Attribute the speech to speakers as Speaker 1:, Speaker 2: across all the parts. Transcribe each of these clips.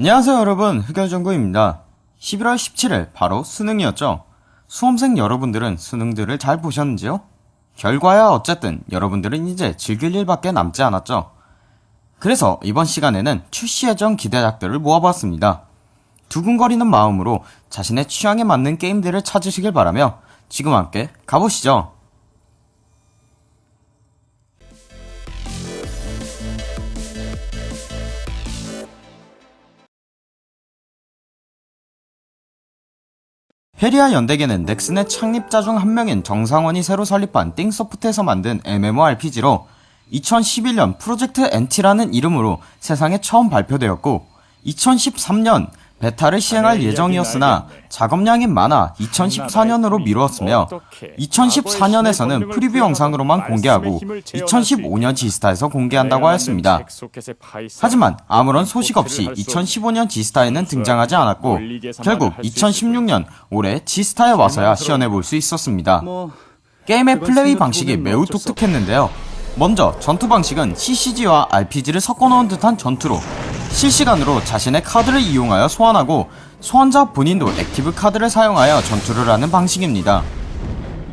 Speaker 1: 안녕하세요 여러분. 흑열정구입니다. 11월 17일 바로 수능이었죠? 수험생 여러분들은 수능들을 잘 보셨는지요? 결과야 어쨌든 여러분들은 이제 즐길 일밖에 남지 않았죠? 그래서 이번 시간에는 출시 예정 기대작들을 모아봤습니다. 두근거리는 마음으로 자신의 취향에 맞는 게임들을 찾으시길 바라며 지금 함께 가보시죠 페리아 연대기는 넥슨의 창립자 중 한 명인 정상원이 새로 설립한 띵소프트에서 만든 MMORPG로 2011년 프로젝트 NT라는 이름으로 세상에 처음 발표되었고 2013년 베타를 시행할 예정이었으나 작업량이 많아 2014년으로 미루었으며 2014년에서는 preview 영상으로만 공개하고 2015년 지스타에서 공개한다고 하였습니다. 하지만 아무런 소식 없이 2015년 지스타에는 등장하지 않았고 결국 2016년 올해 지스타에 와서야 시연해볼 수 있었습니다. 게임의 플레이 방식이 매우 독특했는데요. 먼저 전투 방식은 CCG와 RPG를 섞어놓은 듯한 전투로 실시간으로 자신의 카드를 이용하여 소환하고 소환자 본인도 active 카드를 사용하여 전투를 하는 방식입니다.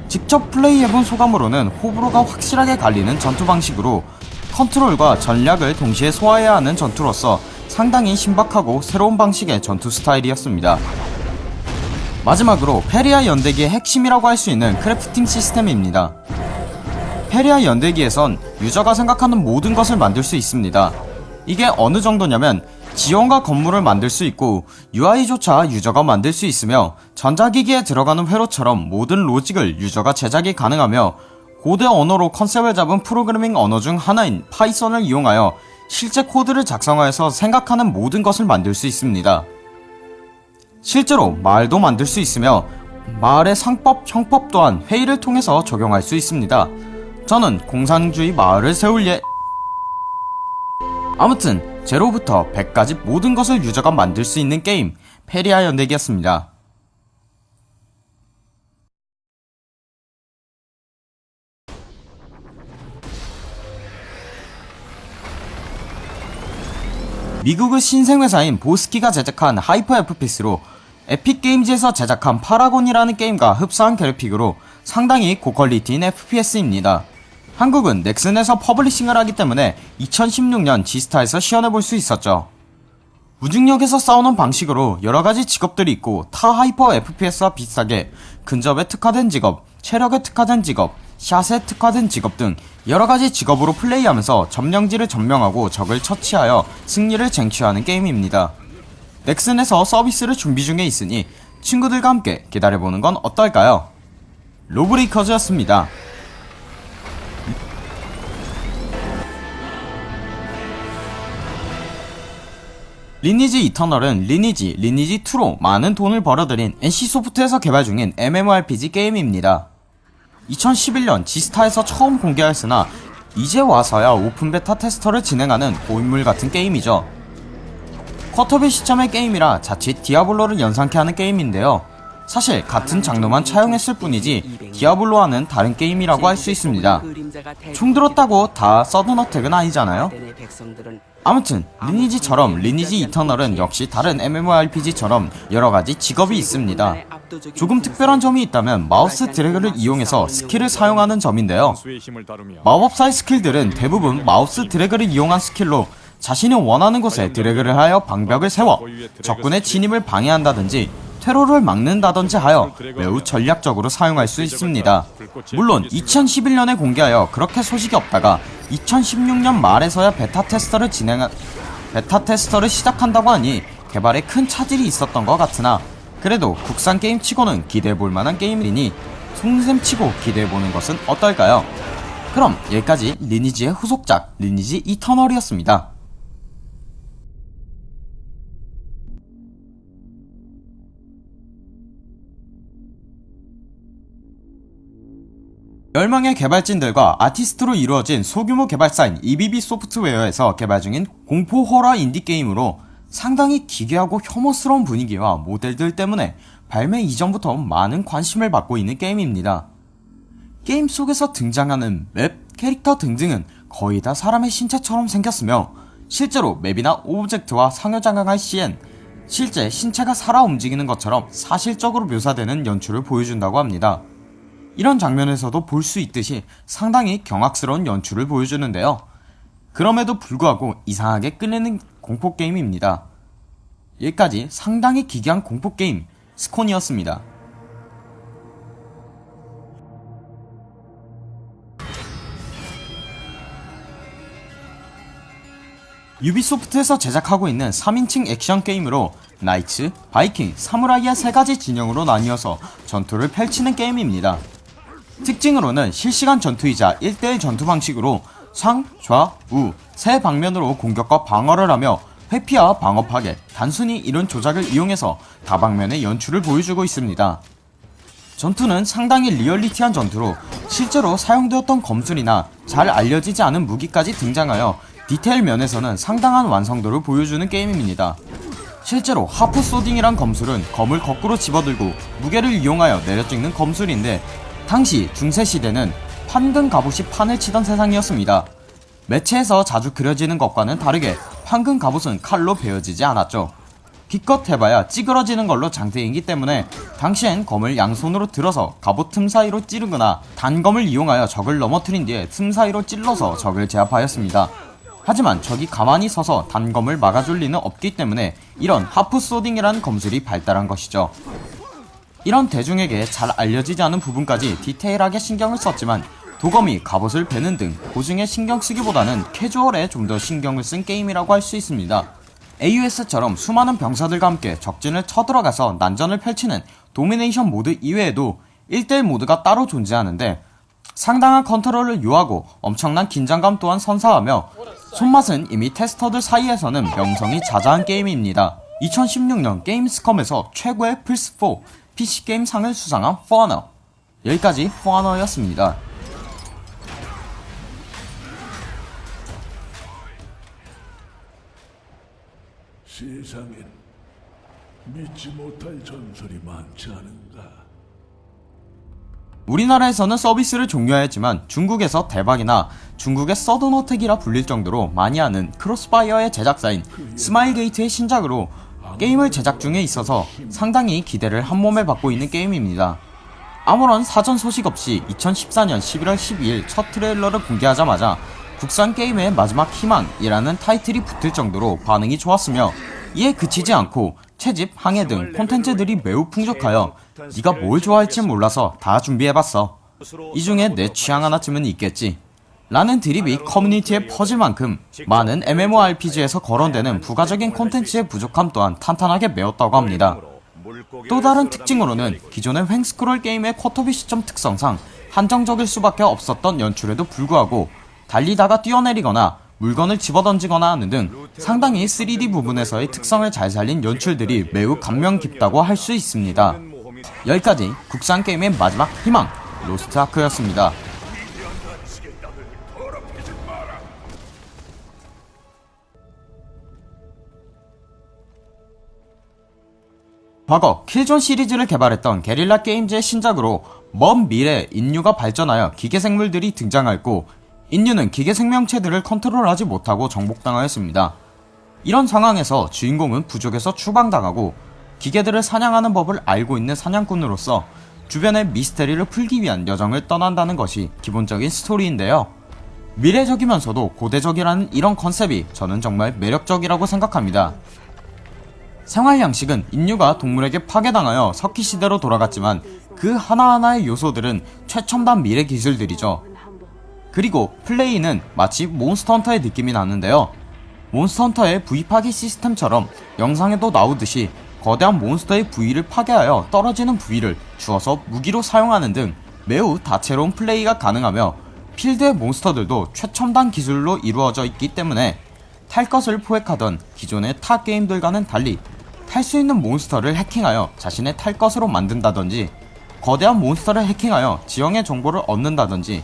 Speaker 1: 직접 플레이해본 소감으로는 호불호가 확실하게 갈리는 전투 방식으로 컨트롤과 전략을 동시에 소화해야 하는 전투로서 상당히 신박하고 새로운 방식의 전투 스타일이었습니다. 마지막으로 페리아 연대기의 핵심이라고 할 수 있는 crafting 시스템입니다. 페리아 연대기에선 유저가 생각하는 모든 것을 만들 수 있습니다. 이게 어느 정도냐면 지형과 건물을 만들 수 있고 UI조차 유저가 만들 수 있으며 전자기기에 들어가는 회로처럼 모든 로직을 유저가 제작이 가능하며 고대 언어로 컨셉을 잡은 프로그래밍 언어 중 하나인 파이썬을 이용하여 실제 코드를 작성하여서 생각하는 모든 것을 만들 수 있습니다. 실제로 마을도 만들 수 있으며 마을의 상법, 형법 또한 회의를 통해서 적용할 수 있습니다. 저는 공산주의 마을을 세울 예 아무튼 제로부터 100까지 모든 것을 유저가 만들 수 있는 게임 페리아 연대기였습니다. 미국의 신생회사인 보스 키가 제작한 hyper FPS로 에픽게임즈에서 제작한 파라곤이라는 게임과 흡사한 그래픽으로 상당히 고퀄리티인 FPS입니다. 한국은 넥슨에서 publishing을 하기 때문에 2016년 지스타에서 시연해볼 수 있었죠. 무중력에서 싸우는 방식으로 여러가지 직업들이 있고 타 hyper FPS와 비슷하게 근접에 특화된 직업, 체력에 특화된 직업, 샷에 특화된 직업 등 여러가지 직업으로 플레이하면서 점령지를 점령하고 적을 처치하여 승리를 쟁취하는 게임입니다. 넥슨에서 서비스를 준비 중에 있으니 친구들과 함께 기다려보는 건 어떨까요? 로브레이커즈였습니다. 리니지 이터널은 리니지, 리니지2로 많은 돈을 벌어들인 NC소프트에서 개발 중인 MMORPG 게임입니다. 2011년 지스타에서 처음 공개하였으나 이제 와서야 오픈 베타 테스터를 진행하는 고인물 같은 게임이죠. quarter view 시점의 게임이라 자칫 디아블로를 연상케 하는 게임인데요. 사실 같은 장르만 차용했을 뿐이지 디아블로와는 다른 게임이라고 할 수 있습니다. 총 들었다고 다 서든어택은 아니잖아요? 아무튼 리니지처럼 리니지 이터널은 역시 다른 MMORPG처럼 여러가지 직업이 있습니다. 조금 특별한 점이 있다면 마우스 드래그를 이용해서 스킬을 사용하는 점인데요. 마법사의 스킬들은 대부분 마우스 드래그를 이용한 스킬로 자신이 원하는 곳에 드래그를 하여 방벽을 세워 적군의 진입을 방해한다든지 테러를 막는다든지 하여 매우 전략적으로 사용할 수 있습니다. 물론 2011년에 공개하여 그렇게 소식이 없다가 2016년 말에서야 베타 테스터를 진행한 베타 테스터를 시작한다고 하니 개발에 큰 차질이 있었던 것 같으나 그래도 국산 게임 치고는 기대해볼 만한 게임이니 송샘 치고 기대해보는 것은 어떨까요? 그럼 여기까지 리니지의 후속작 리니지 이터널이었습니다. 열명의 개발진들과 아티스트로 이루어진 소규모 개발사인 EBB 소프트웨어에서 개발 중인 공포 호러 인디게임으로 상당히 기괴하고 혐오스러운 분위기와 모델들 때문에 발매 이전부터 많은 관심을 받고 있는 게임입니다. 게임 속에서 등장하는 맵, 캐릭터 등등은 거의 다 사람의 신체처럼 생겼으며 실제로 맵이나 object와 상호작용할 시엔 실제 신체가 살아 움직이는 것처럼 사실적으로 묘사되는 연출을 보여준다고 합니다. 이런 장면에서도 볼 수 있듯이 상당히 경악스러운 연출을 보여주는데요. 그럼에도 불구하고 이상하게 끌리는 공포게임입니다. 여기까지 상당히 기괴한 공포게임 스콘이었습니다. 유비소프트에서 제작하고 있는 3인칭 액션 게임으로 나이츠, 바이킹, 사무라이의 세 가지 진영으로 나뉘어서 전투를 펼치는 게임입니다. 특징으로는 실시간 전투이자 1대1 전투 방식으로 상, 좌, 우 세 방면으로 공격과 방어를 하며 회피와 방어 파괴, 단순히 이런 조작을 이용해서 다방면의 연출을 보여주고 있습니다. 전투는 상당히 리얼리티한 전투로 실제로 사용되었던 검술이나 잘 알려지지 않은 무기까지 등장하여 디테일 면에서는 상당한 완성도를 보여주는 게임입니다. 실제로 하프 소딩이란 검술은 검을 거꾸로 집어들고 무게를 이용하여 내려찍는 검술인데 당시 중세시대는 판금 갑옷이 판을 치던 세상이었습니다. 매체에서 자주 그려지는 것과는 다르게 황금 갑옷은 칼로 베어지지 않았죠. 기껏 해봐야 찌그러지는 걸로 장대이기 때문에 당시엔 검을 양손으로 들어서 갑옷 틈 사이로 찌르거나 단검을 이용하여 적을 넘어뜨린 뒤에 틈 사이로 찔러서 적을 제압하였습니다. 하지만 적이 가만히 서서 단검을 막아줄 리는 없기 때문에 이런 하프 소딩이라는 검술이 발달한 것이죠. 이런 대중에게 잘 알려지지 않은 부분까지 디테일하게 신경을 썼지만 도검이 갑옷을 베는 등 고증에 신경 쓰기보다는 캐주얼에 좀 더 신경을 쓴 게임이라고 할 수 있습니다. AOS처럼 수많은 병사들과 함께 적진을 쳐들어가서 난전을 펼치는 domination 모드 이외에도 1대1 모드가 따로 존재하는데 상당한 컨트롤을 요하고 엄청난 긴장감 또한 선사하며 손맛은 이미 테스터들 사이에서는 명성이 자자한 게임입니다. 2016년 게임스컴에서 최고의 플스4 PC게임 상을 수상한 포어너 여기까지 포어너였습니다.
Speaker 2: 세상엔 믿지 못할 전설이 많지 않은가?
Speaker 1: 우리나라에서는 서비스를 종료하였지만 중국에서 대박이나 중국의 서든어택이라 불릴 정도로 많이 하는 크로스파이어의 제작사인 스마일게이트의 신작으로 게임을 제작 중에 있어서 상당히 기대를 한몸에 받고 있는 게임입니다. 아무런 사전 소식 없이 2014년 11월 12일 첫 트레일러를 공개하자마자 국산 게임의 마지막 희망이라는 타이틀이 붙을 정도로 반응이 좋았으며 이에 그치지 않고 채집, 항해 등 콘텐츠들이 매우 풍족하여 네가 뭘 좋아할지 몰라서 다 준비해봤어. 이 중에 내 취향 하나쯤은 있겠지. 라는 드립이 커뮤니티에 퍼질 만큼 많은 MMORPG에서 거론되는 부가적인 콘텐츠의 부족함 또한 탄탄하게 메웠다고 합니다. 또 다른 특징으로는 기존의 횡스크롤 게임의 쿼터비 시점 특성상 한정적일 수밖에 없었던 연출에도 불구하고 달리다가 뛰어내리거나 물건을 집어던지거나 하는 등 상당히 3D 부분에서의 특성을 잘 살린 연출들이 매우 감명 깊다고 할 수 있습니다. 여기까지 국산 게임의 마지막 희망 로스트 아크였습니다. 과거 킬존 시리즈를 개발했던 게릴라 게임즈의 신작으로 먼 미래 인류가 발전하여 기계 생물들이 등장했고 인류는 기계 생명체들을 컨트롤하지 못하고 정복당하였습니다. 이런 상황에서 주인공은 부족에서 추방당하고 기계들을 사냥하는 법을 알고 있는 사냥꾼으로서 주변의 미스테리를 풀기 위한 여정을 떠난다는 것이 기본적인 스토리인데요. 미래적이면서도 고대적이라는 이런 컨셉이 저는 정말 매력적이라고 생각합니다. 생활 양식은 인류가 동물에게 파괴당하여 석기 시대로 돌아갔지만 그 하나하나의 요소들은 최첨단 미래 기술들이죠. 그리고 플레이는 마치 몬스터 헌터의 느낌이 나는데요. 몬스터 헌터의 부위 파괴 시스템처럼 영상에도 나오듯이 거대한 몬스터의 부위를 파괴하여 떨어지는 부위를 주워서 무기로 사용하는 등 매우 다채로운 플레이가 가능하며 필드의 몬스터들도 최첨단 기술로 이루어져 있기 때문에 탈 것을 포획하던 기존의 타 게임들과는 달리 탈 수 있는 몬스터를 해킹하여 자신의 탈 것으로 만든다던지 거대한 몬스터를 해킹하여 지형의 정보를 얻는다던지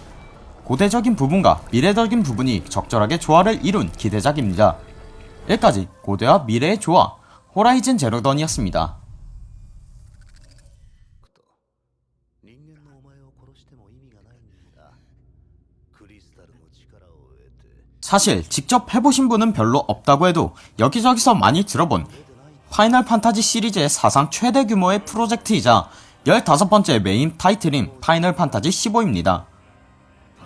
Speaker 1: 고대적인 부분과 미래적인 부분이 적절하게 조화를 이룬 기대작입니다. 여기까지 고대와 미래의 조화 호라이즌 제로던이었습니다. 사실 직접 해보신 분은 별로 없다고 해도 여기저기서 많이 들어본 파이널 판타지 시리즈의 사상 최대 규모의 프로젝트이자 15번째 메인 타이틀인 파이널 판타지 15입니다.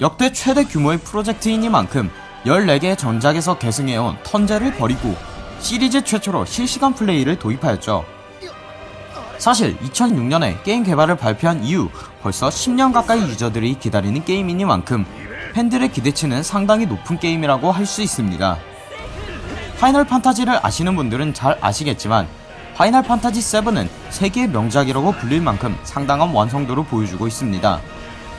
Speaker 1: 역대 최대 규모의 프로젝트이니만큼 14개의 전작에서 계승해온 턴제를 버리고 시리즈 최초로 실시간 플레이를 도입하였죠. 사실 2006년에 게임 개발을 발표한 이후 벌써 10년 가까이 유저들이 기다리는 게임이니만큼 팬들의 기대치는 상당히 높은 게임이라고 할 수 있습니다. 파이널 판타지를 아시는 분들은 잘 아시겠지만 파이널 판타지 7은 세계의 명작이라고 불릴 만큼 상당한 완성도를 보여주고 있습니다.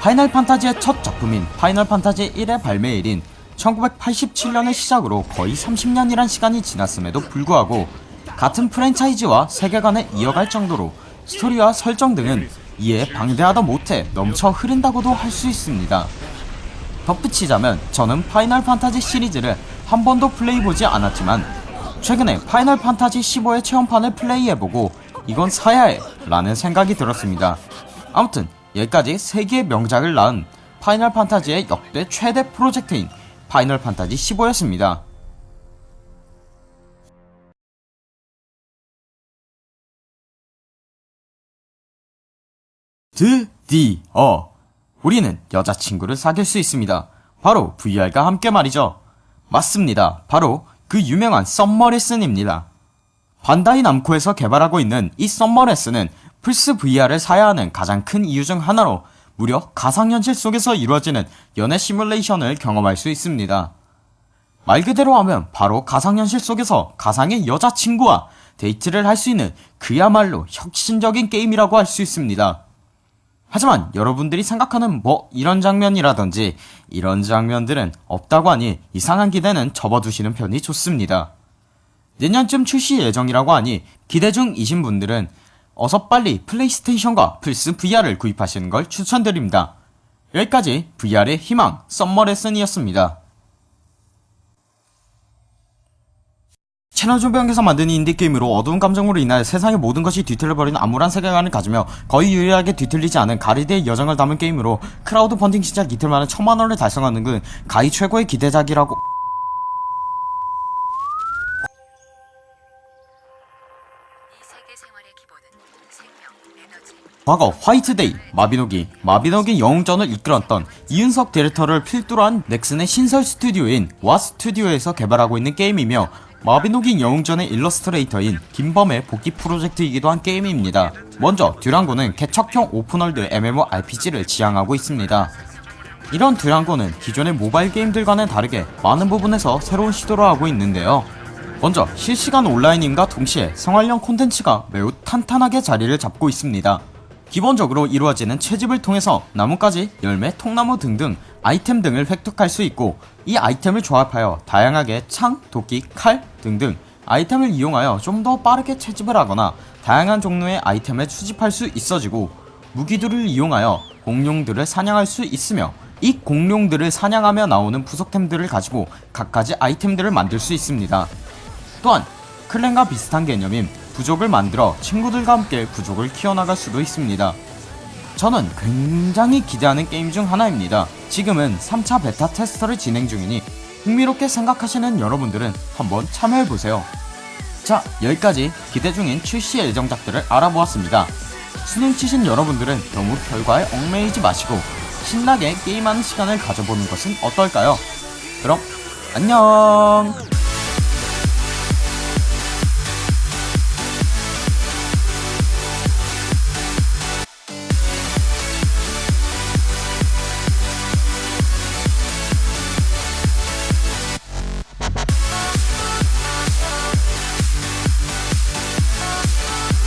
Speaker 1: 파이널 판타지의 첫 작품인 파이널 판타지 1의 발매일인 1987년을 시작으로 거의 30년이란 시간이 지났음에도 불구하고 같은 프랜차이즈와 세계관을 이어갈 정도로 스토리와 설정 등은 이에 방대하다 못해 넘쳐 흐른다고도 할 수 있습니다. 덧붙이자면 저는 파이널 판타지 시리즈를 한 번도 플레이해보지 않았지만 최근에 파이널 판타지 15의 체험판을 플레이해보고 이건 사야 해 라는 생각이 들었습니다. 아무튼 여기까지 세계의 명작을 낳은 파이널 판타지의 역대 최대 프로젝트인 파이널 판타지 15였습니다. 드디어 우리는 여자친구를 사귈 수 있습니다. 바로 VR과 함께 말이죠. 맞습니다. 바로 그 유명한 썸머레슨입니다. 반다이 남코에서 개발하고 있는 이 썸머레슨은 플스 VR을 사야 하는 가장 큰 이유 중 하나로 무려 가상현실 속에서 이루어지는 연애 시뮬레이션을 경험할 수 있습니다. 말 그대로 하면 바로 가상현실 속에서 가상의 여자친구와 데이트를 할 수 있는 그야말로 혁신적인 게임이라고 할 수 있습니다. 하지만 여러분들이 생각하는 뭐 이런 장면이라든지 이런 장면들은 없다고 하니 이상한 기대는 접어두시는 편이 좋습니다. 내년쯤 출시 예정이라고 하니 기대 중이신 분들은 어서 빨리 플레이스테이션과 플스 VR을 구입하시는 걸 추천드립니다. 여기까지 VR의 희망 썸머 레슨이었습니다. 채널 조병에서 만든 인디게임으로 어두운 감정으로 인하여 세상의 모든 것이 뒤틀려버리는 암울한 세계관을 가지며 거의 유일하게 뒤틀리지 않은 가리드의 여정을 담은 게임으로 크라우드 펀딩 시작 이틀 만에 천만원을 달성하는 건 가히 최고의 기대작이라고. 과거 화이트데이, 마비노기, 마비노기 영웅전을 이끌었던 이은석 디렉터를 필두로 한 넥슨의 신설 스튜디오인 왓 스튜디오에서 개발하고 있는 게임이며 마비노기 영웅전의 일러스트레이터인 김범의 복귀 프로젝트이기도 한 게임입니다. 먼저 듀랑고는 개척형 open world MMORPG를 지향하고 있습니다. 이런 듀랑고는 기존의 모바일 게임들과는 다르게 많은 부분에서 새로운 시도를 하고 있는데요. 먼저 실시간 온라인임과 동시에 생활형 콘텐츠가 매우 탄탄하게 자리를 잡고 있습니다. 기본적으로 이루어지는 채집을 통해서 나뭇가지, 열매, 통나무 등등 아이템 등을 획득할 수 있고 이 아이템을 조합하여 다양하게 창, 도끼, 칼 등등 아이템을 이용하여 좀 더 빠르게 채집을 하거나 다양한 종류의 아이템을 수집할 수 있어지고 무기들을 이용하여 공룡들을 사냥할 수 있으며 이 공룡들을 사냥하며 나오는 부속템들을 가지고 갖가지 아이템들을 만들 수 있습니다. 또한 클랜과 비슷한 개념인 부족을 만들어 친구들과 함께 부족을 키워나갈 수도 있습니다. 저는 굉장히 기대하는 게임 중 하나입니다. 지금은 3차 베타 테스터를 진행 중이니 흥미롭게 생각하시는 여러분들은 한번 참여해보세요. 자, 여기까지 기대 중인 출시 예정작들을 알아보았습니다. 수능 치신 여러분들은 너무 결과에 얽매이지 마시고 신나게 게임하는 시간을 가져보는 것은 어떨까요? 그럼 안녕!